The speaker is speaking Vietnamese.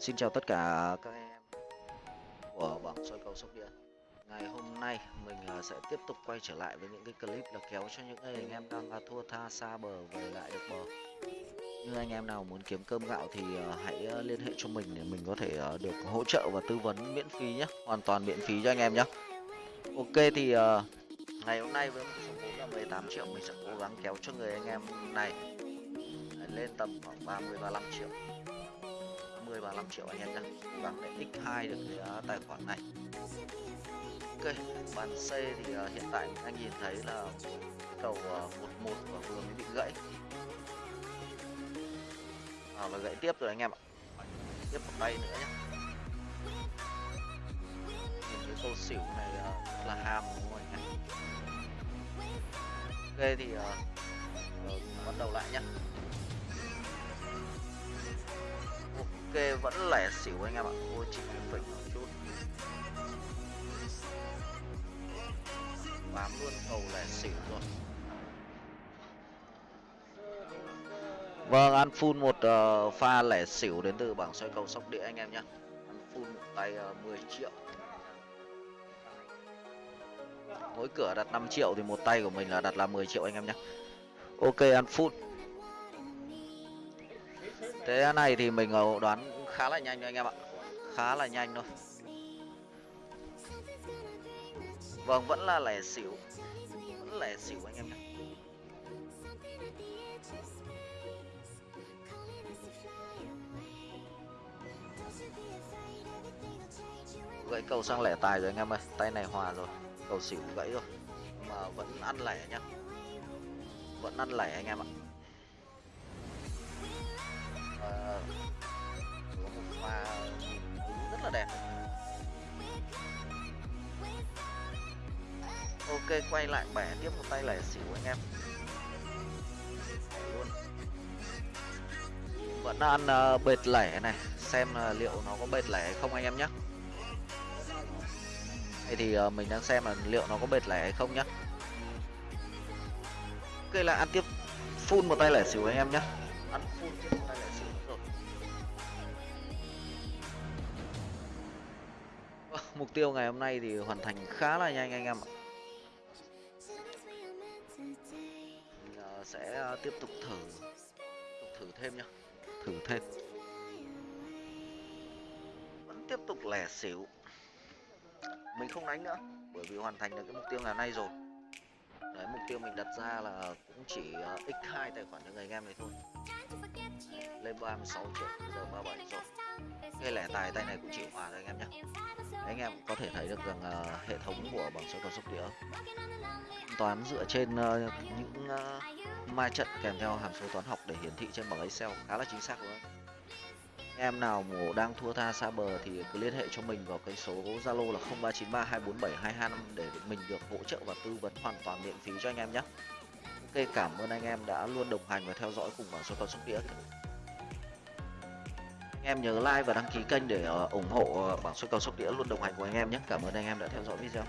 Xin chào tất cả các em của bảng soi cầu sóc đĩa. Ngày hôm nay mình à, sẽ tiếp tục quay trở lại với những cái clip là kéo cho những anh em đang à, thua tha xa bờ về lại được bờ. Như anh em nào muốn kiếm cơm gạo thì à, hãy liên hệ cho mình để mình có thể được hỗ trợ và tư vấn miễn phí nhé Hoàn toàn miễn phí cho anh em nhé Ok thì ngày hôm nay với một số vốn là 18 triệu mình sẽ cố gắng kéo cho người anh em này lên tầm khoảng 30 35 triệu. 30 35 triệu anh em nhé vâng để x2 được cái uh, tài khoản này. Ok bàn C thì uh, hiện tại anh nhìn thấy là cầu uh, 11 và vừa mới bị gãy. À, và gãy tiếp rồi anh em ạ. Tiếp một tay nữa nhé nhìn cái câu xỉu này uh, là ham đúng không anh em? Ok thì uh, uh, bắt đầu lại nhé ok vẫn lẻ xỉu anh em ạ. Ôi chỉ phỉnh một chút. Bám luôn cầu lẻ xỉu rồi Vâng, ăn full một uh, pha lẻ xỉu đến từ bảng xoay cầu sóc đĩa anh em nhé Ăn full một tay ờ, uh, 10 triệu. Mỗi cửa đặt 5 triệu thì một tay của mình là đặt là 10 triệu anh em nhé Ok, ăn full. Thế này thì mình đoán khá là nhanh anh em ạ. Khá là nhanh thôi. Vâng vẫn là lẻ xỉu. Vẫn lẻ xỉu anh em nhé Gãy cầu sang lẻ tài rồi anh em ơi. Tay này hòa rồi. Cầu xỉu gãy rồi. Mà vẫn ăn lẻ nhá. Vẫn ăn lẻ anh em ạ và có một pha rất là đẹp. Ok quay lại bẻ tiếp một tay lẻ xỉu anh em. Luôn. Vẫn ăn uh, bệt lẻ này xem là liệu nó có bệt lẻ hay không anh em nhé. Đây thì uh, mình đang xem là liệu nó có bệt lẻ hay không nhé. ok là ăn tiếp full một tay lẻ xỉu anh em nhé. Ăn full mục tiêu ngày hôm nay thì hoàn thành khá là nhanh anh em ạ. Mình ờ, sẽ ờ, tiếp tục thử thử thêm nhá. Thử thêm. Vẫn tiếp tục lẻ xỉu. Mình không đánh nữa, bởi vì hoàn thành được cái mục tiêu ngày hôm nay rồi. Đấy, mục tiêu mình đặt ra là cũng chỉ ờ, x2 tài khoản cho người anh em này thôi. Lên 36 triệu giờ 37 rồi. Cái lẻ tài tay này cũng chịu hòa rồi anh em nhé em có thể thấy được rằng uh, hệ thống của bảng số cầu sóc đĩa toán dựa trên uh, những uh, ma trận kèm theo hàm số toán học để hiển thị trên bảng Excel khá là chính xác luôn em nào mà đang thua tha xa bờ thì cứ liên hệ cho mình vào cái số Zalo là 0393247225 để mình được hỗ trợ và tư vấn hoàn toàn miễn phí cho anh em nhé. Ok cảm ơn anh em đã luôn đồng hành và theo dõi cùng bảng số cầu sóc đĩa em nhớ like và đăng ký kênh để ờ, ủng hộ ờ, bảng xuất cầu sóc đĩa luôn đồng hành của anh em nhé. Cảm ơn anh em đã theo dõi video.